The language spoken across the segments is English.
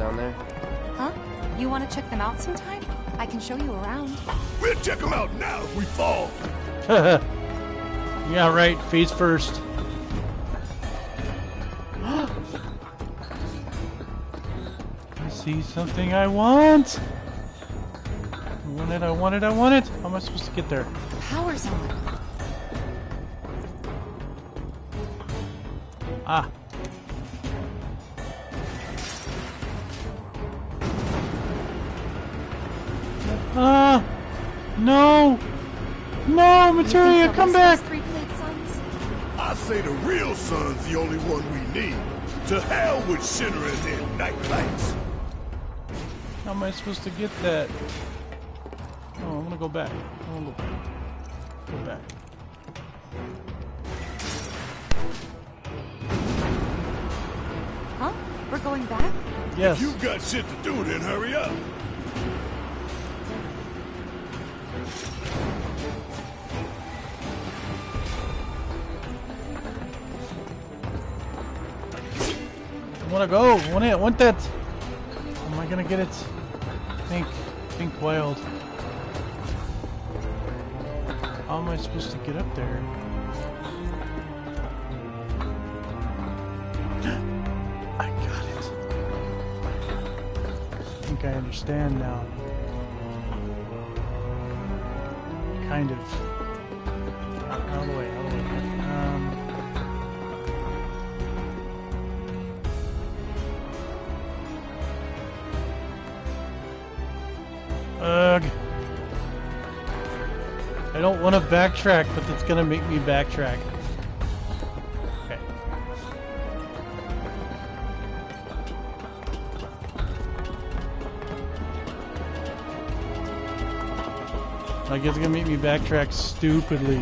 down there? Huh? You want to check them out sometime? I can show you around. We'll check them out now if we fall. yeah, right. Face first. I see something I want. I want it, I want it, I want it. How am I supposed to get there? Power's on. Ah! Materia, come back! Three plate suns? I say the real sun's the only one we need. To hell with Shinra and night lights. How am I supposed to get that? Oh, I'm gonna go back. I'm gonna go back. Go back. Huh? We're going back? Yes. If you got shit to do, then hurry up. I wanna go. Want it. Want that. Am I gonna get it? Think. Think wild. How am I supposed to get up there? I got it. I think I understand now. Kind of. Want to backtrack, but it's gonna make me backtrack. Okay. Like it's gonna make me backtrack stupidly.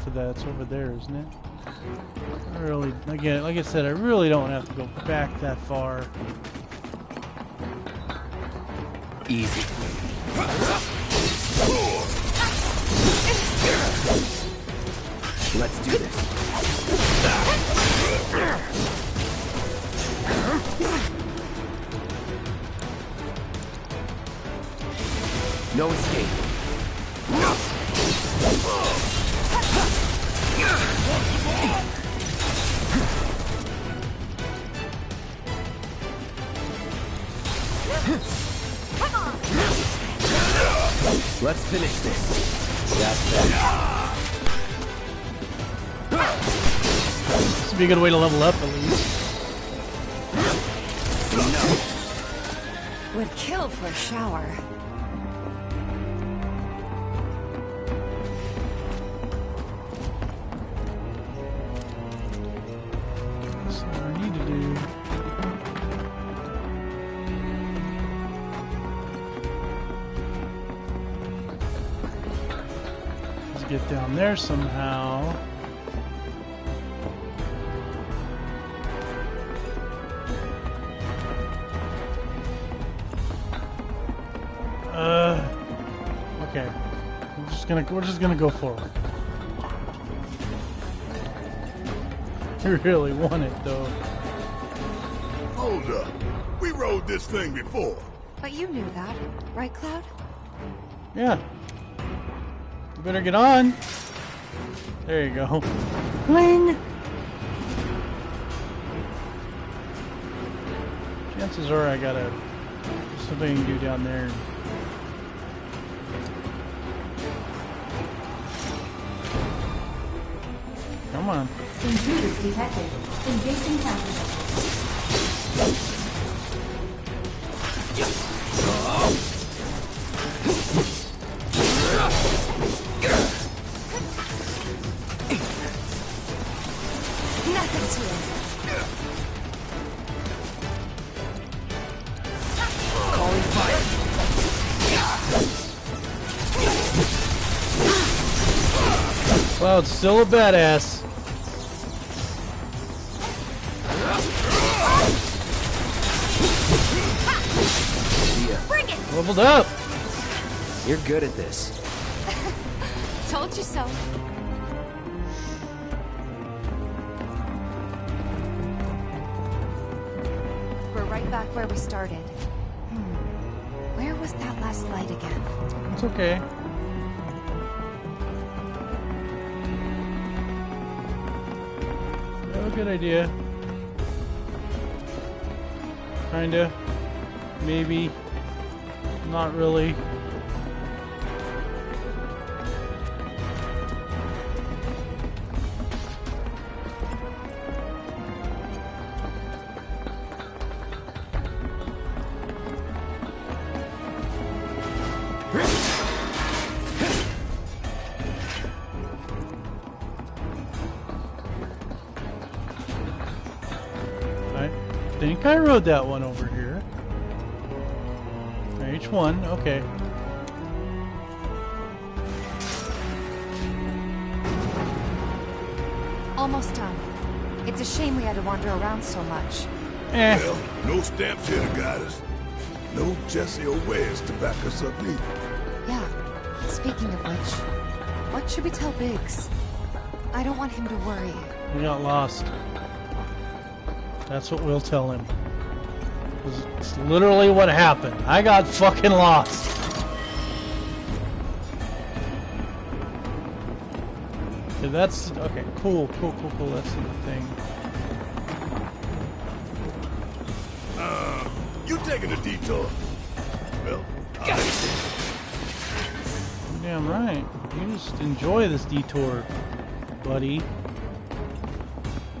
Control for that? It's over there, isn't it? I really, again, like I said, I really don't have to go back that far. Easy. Let's do this. No escape. Let's finish this. That's that. This would be a good way to level up, at least. Would kill for a shower. Get down there somehow. Uh, okay. We're just gonna we're just gonna go forward. I really want it though. Hold up. We rode this thing before. But you knew that, right, Cloud? Yeah. You better get on. There you go. Bling! Chances are I got a something to do down there. Come on. Intruders detected. Engaging counter. Cloud's still a badass. See. Bring it! Leveled up. You're good at this. Told you so. We're right back where we started. Hmm. Where was that last light again? It's okay. Good idea. Kinda. Maybe. Not really. Rode that one over here. H1, okay. Almost done. It's a shame we had to wander around so much. Eh, Well, no stamps here to guide us. No Jessie or Wedge to back us up neither. Yeah. Speaking of which, what should we tell Biggs? I don't want him to worry. we got lost. That's what we'll tell him. 'Cause It's literally what happened. I got fucking lost. Okay, that's okay. Cool, cool, cool, cool. That's the thing. Uh, you taking a detour? Well, I Damn right. You just enjoy this detour, buddy.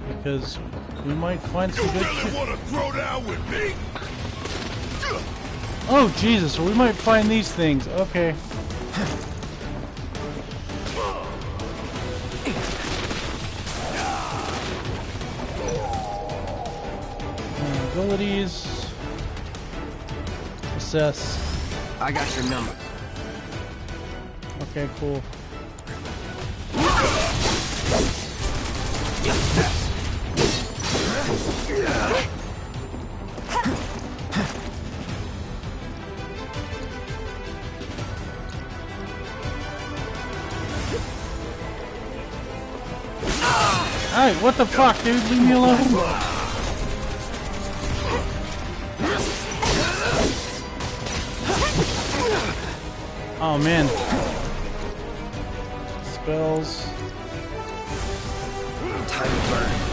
Because we might find You some good really want to throw down with me? Oh Jesus! We might find these things. Okay. Abilities. Assess. I got your number. Okay, cool. What the fuck, dude? Leave me alone. Oh man. Spells. Time to burn.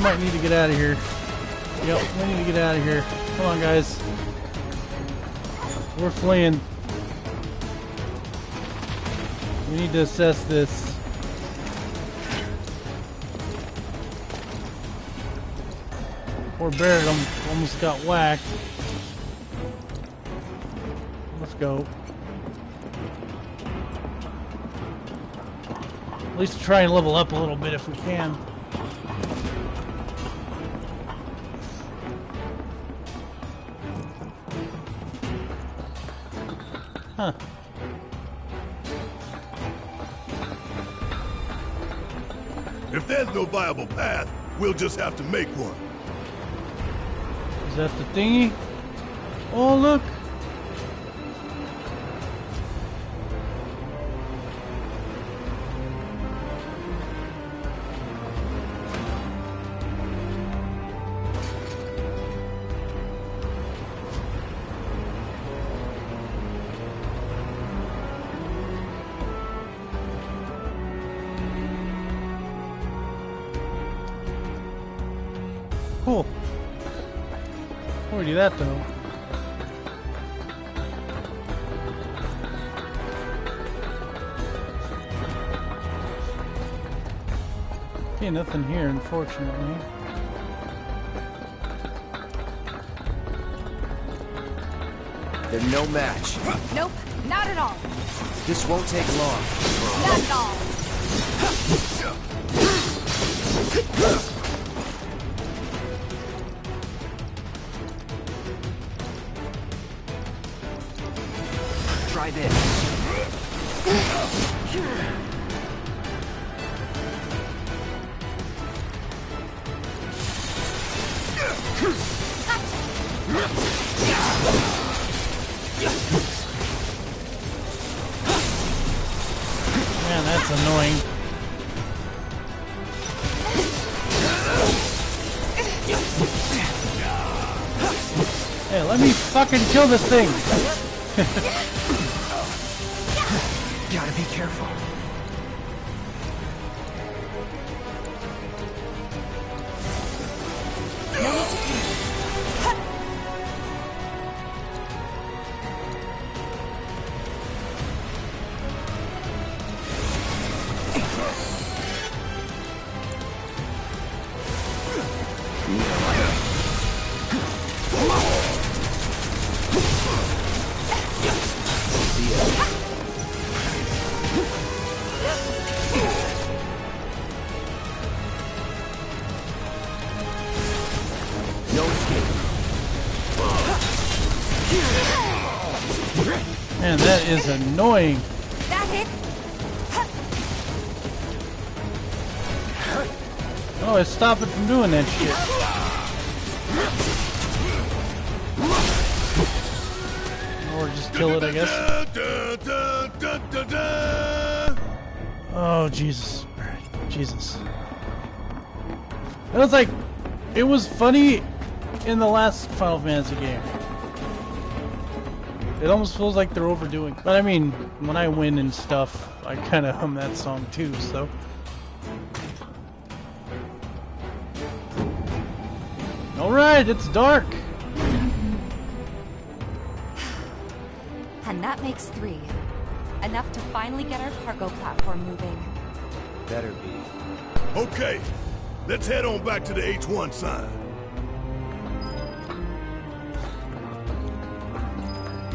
We might need to get out of here. Yep, we need to get out of here. Come on, guys. We're fleeing. We need to assess this. Poor Barrett almost got whacked. Let's go. At least try and level up a little bit if we can. Huh. If there's no viable path, we'll just have to make one. Is that the thingy? Oh, look. cool. Before we do that though. Okay, nothing here, unfortunately. They're no match. Nope, not at all. This won't take long. Not at all. Man, that's annoying. Hey, let me fucking kill this thing! Gotta be careful. Man, that is annoying. That hit? Oh, it's stopping from doing that shit. Or just kill it, I guess. Oh, Jesus. Jesus. It was like, it was funny in the last Final Fantasy game. It almost feels like they're overdoing. But I mean, when I win and stuff, I kind of hum that song too, so. Alright, it's dark. And that makes three. Enough to finally get our cargo platform moving. Better be. Okay, let's head on back to the H1 sign.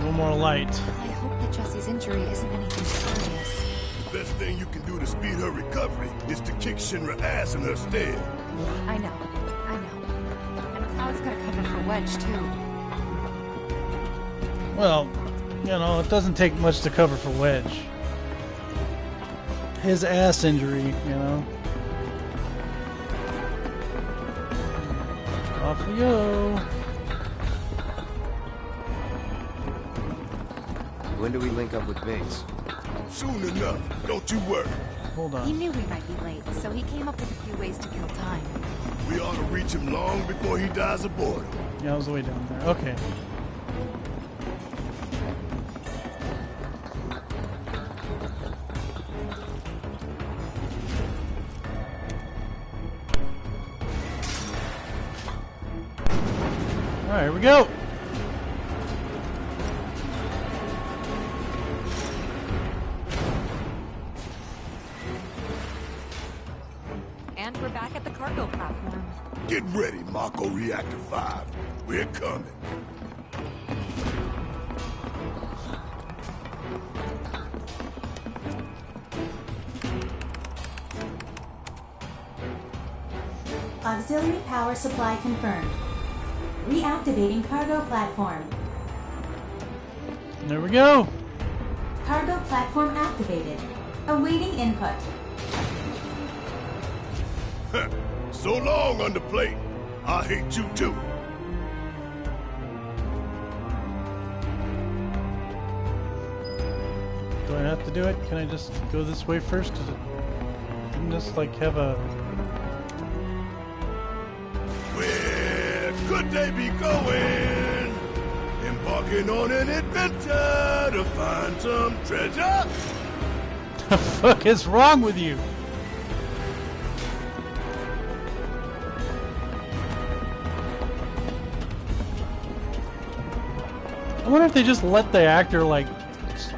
No more light. I hope that Jessie's injury isn't anything serious. The best thing you can do to speed her recovery is to kick Shinra ass in her stead. I know, I know. And Cloud's got to cover for Wedge, too. Well, you know, it doesn't take much to cover for Wedge. His ass injury, you know. Off we go. When do we link up with Biggs? Soon enough, don't you worry. Hold on. He knew we might be late, so he came up with a few ways to kill time. We ought to reach him long before he dies of boredom. Yeah, I was way down there. Okay. Alright, here we go. Reactor 5. We're coming. Auxiliary power supply confirmed. Reactivating cargo platform. There we go. Cargo platform activated. Awaiting input. So long, underplate. I hate you too. Do I have to do it? Can I just go this way first? Didn't this like have a Where could they be going? Embarking on an adventure to find some treasure? the fuck is wrong with you? I wonder if they just let the actor like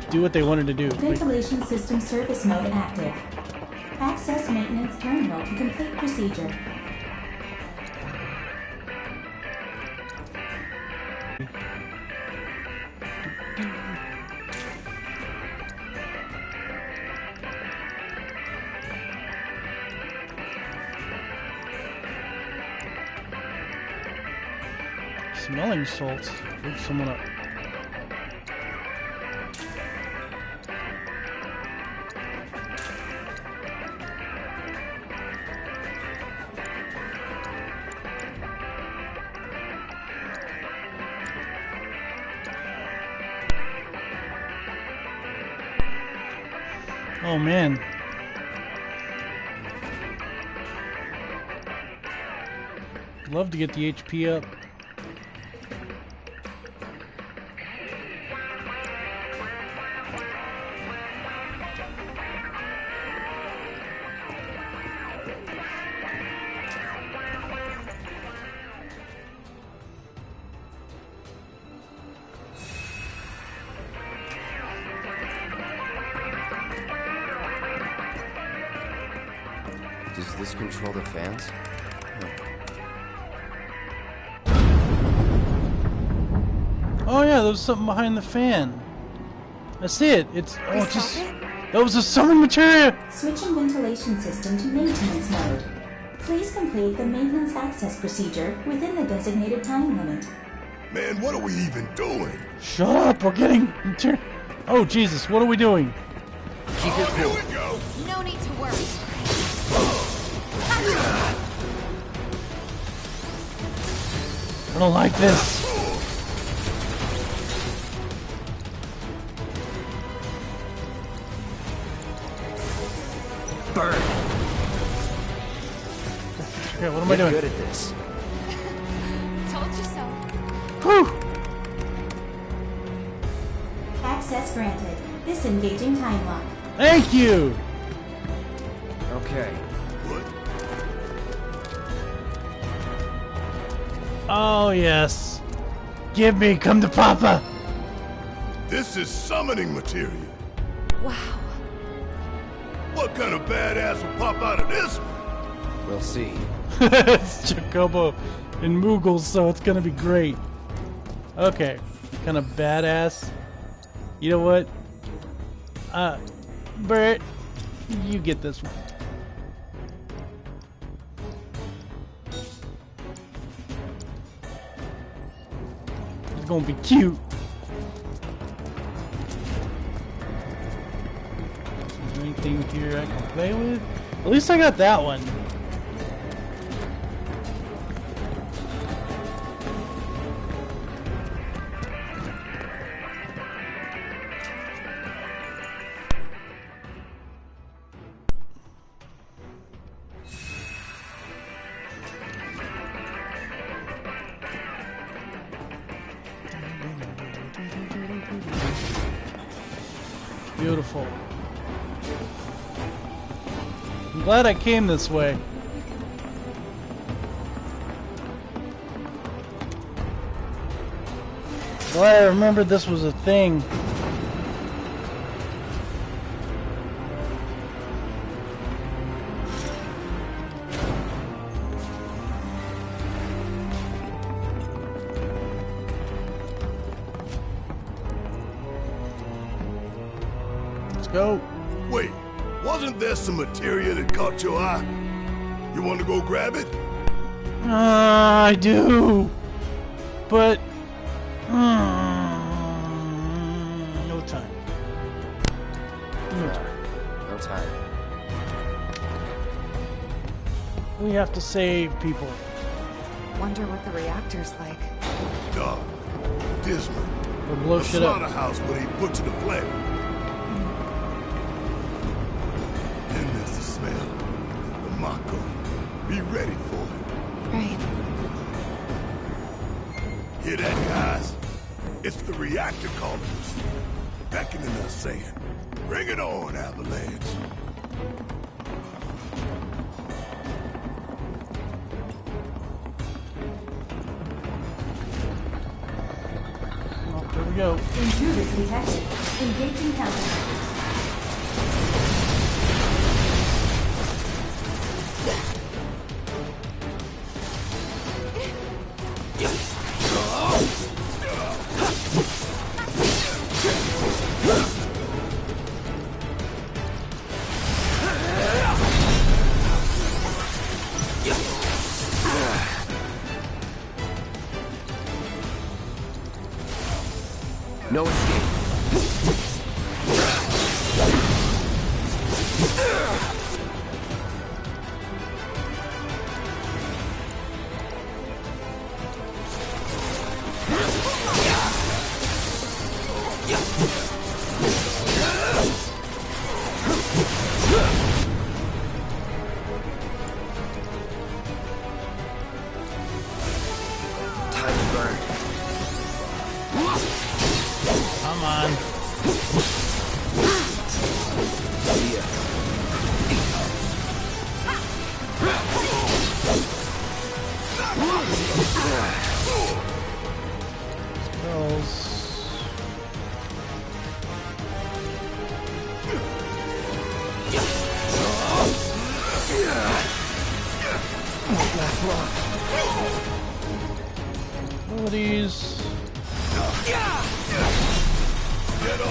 do what they wanted to do. Like, Ventilation system surface mode active. Access maintenance terminal to complete procedure. Smelling salts. Wake someone up. To get the HP up. Does this control the fans? Yeah, there was something behind the fan. I see it. It's oh, it's just that was a summon materia. Switching ventilation system to maintenance mode. Please complete the maintenance access procedure within the designated time limit. Man, what are we even doing? Shut up. We're getting mater- Oh Jesus, what are we doing? Keep it Here cool. we go. No need to worry. I don't like this. Burn. Okay, what am I You're doing? good at this. Told you so. Whew. Access granted. Disengaging time lock. Thank you. Okay. What? Oh yes. Give me, come to Papa. This is summoning material. Wow. What kind of badass will pop out of this one? We'll see. it's Chocobo and Moogles, so it's gonna be great. Okay, kind of badass. You know what? Uh, Bert, you get this one. It's gonna be cute. Anything here I can play with? At least I got that one. Glad I came this way. Glad I remembered this was a thing. Let's go. Wait, wasn't there some materia that caught your eye? You want to go grab it? Ah, I do. But mm, no time. No time. No time. We have to save people. Wonder what the reactor's like. Dog. Dismal. Or blow A shit up. slaughterhouse where they butcher the planet. Be ready for it. Right. Hear that, guys? It's the reactor calling us. Beckoning us saying, bring it on, Avalanche. Oh, there we go. Intruders detected. Engaging countermeasures.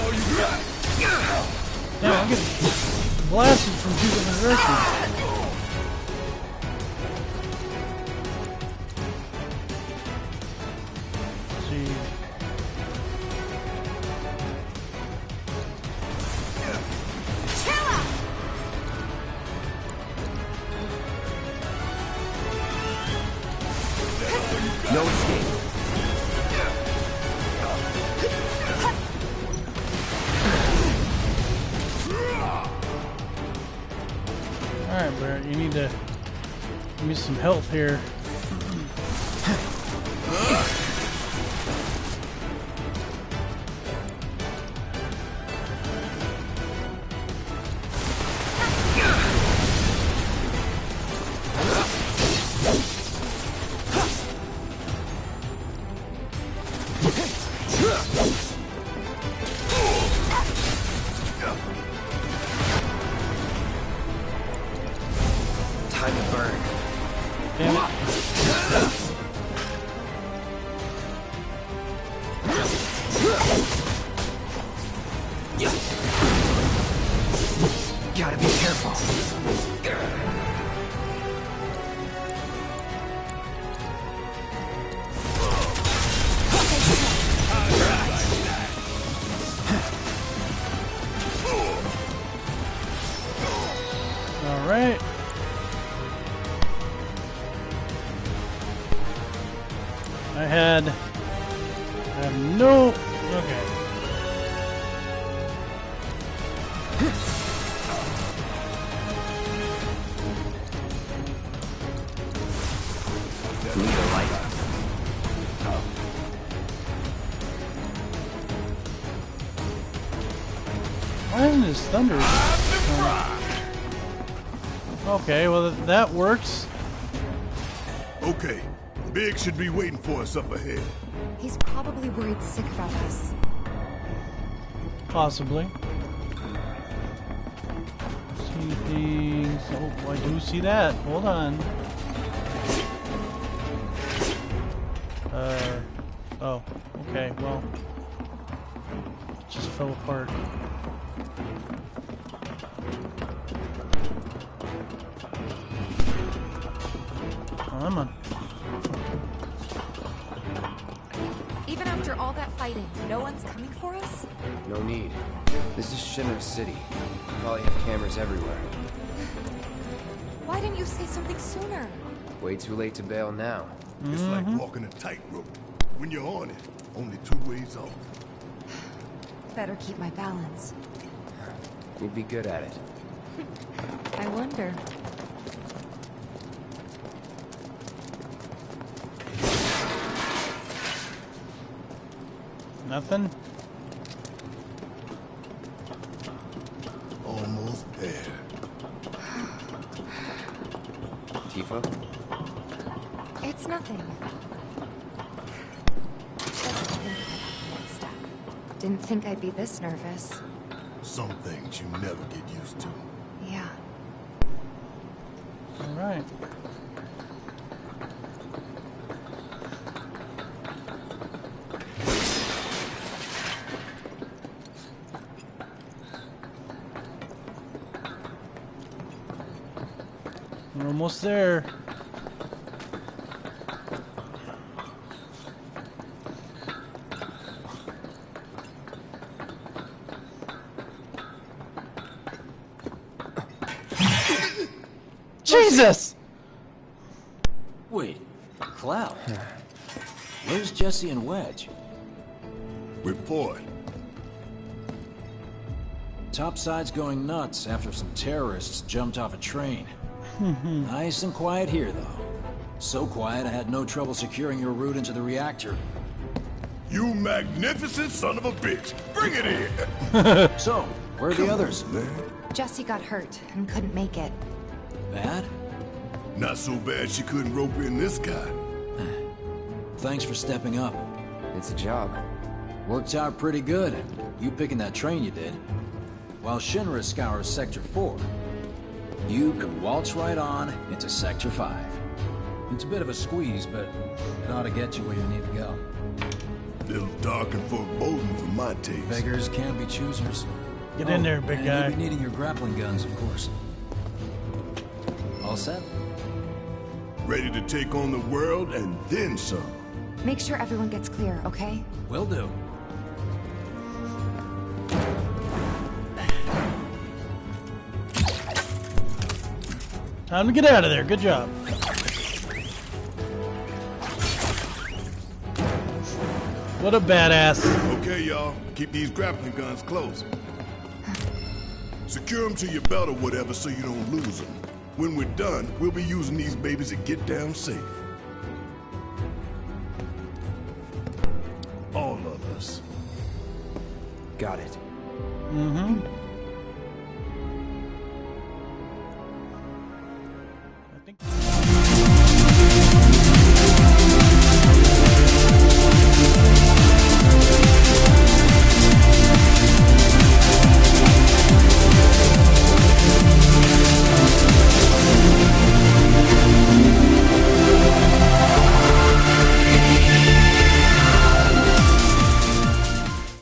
Damn, I'm getting blasted from two different directions. Here. Thunder? Okay, well th- that works. Okay. Biggs should be waiting for us up ahead. He's probably worried sick about us. Possibly. See things. Oh, I do see that. Hold on. Uh. Oh. Okay. Well. Just fell apart. After all that fighting, no one's coming for us? No need. This is Shinnok City. Probably have cameras everywhere. Why didn't you say something sooner? Way too late to bail now. It's like mm-hmm. walking a tightrope. When you're on it, only two ways off. Better keep my balance. You'd be good at it. I wonder. Nothing? Almost there. Tifa? It's nothing. Just thinking about the next step. Didn't think I'd be this nervous. Some things you never get used to. Yeah. Alright. We're almost there. Jesus! Wait, Cloud? Where's Jessie and Wedge? Report. Topside's going nuts after some terrorists jumped off a train. Hmm, hmm. nice and quiet here, though. So quiet I had no trouble securing your route into the reactor. You magnificent son of a bitch. Bring it in. So, where are the others? Man, Jessie got hurt and couldn't make it. Bad? not so bad she couldn't rope in this guy. Thanks for stepping up. It's a job. Worked out pretty good. You picking that train you did. While Shinra scours Sector 4, you can waltz right on into Sector 5. It's a bit of a squeeze, but it ought to get you where you need to go. A Little dark and foreboding for my taste. Beggars can't be choosers. Get in Oh, there, big and guy. You'll be needing your grappling guns, of course. All set? Ready to take on the world and then some. Make sure everyone gets clear, okay? Will do. Time to get out of there. Good job. What a badass. Okay, y'all. Keep these grappling guns close. Secure them to your belt or whatever so you don't lose them. When we're done, we'll be using these babies to get down safe.